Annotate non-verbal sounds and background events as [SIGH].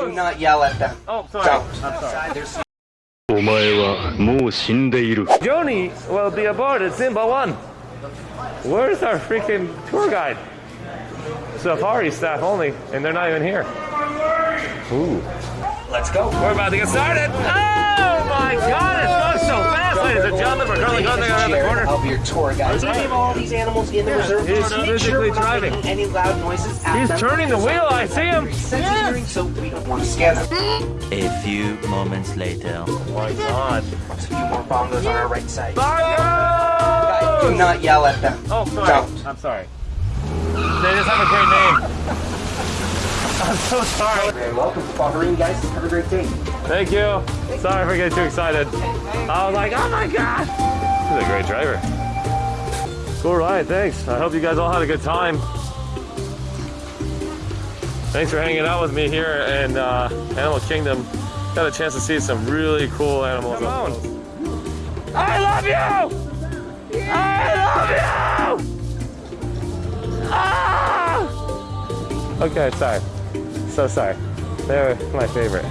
Do not yell at them. Oh, sorry. Don't. I'm sorry. There's お前はもう死んでいる Joni will be aboard at Simba 1. Where's our freaking tour guide? Safari staff only, and they're not even here. Ooh. Let's go. We're about to get started. Oh my god, it's going so fast, ladies and gentlemen. We're currently going around the Jared, corner. I'll be your tour guide. So we have all these animals in the reserve. he's Just make physically sure we're not driving. making any loud noises. at He's them. turning the wheel, I see him. Sensitive hearing, so we don't want to scare them. A few moments later. Oh my god. There's a few more bongos on our right side. Bongo! Guys, do not yell at them. Oh, sorry. Don't. I'm sorry. They just have a great name. [LAUGHS] I'm so sorry. Very welcome to Bahrain, guys. Have a great day. Thank you. Sorry for getting too excited. I was like, oh my god. He's a great driver. Cool ride, thanks. I hope you guys all had a good time. Thanks for hanging out with me here in uh, Animal Kingdom. Got a chance to see some really cool animals. Come on. I love you! I love you! Ah! Okay, sorry. So sorry. They're my favorite.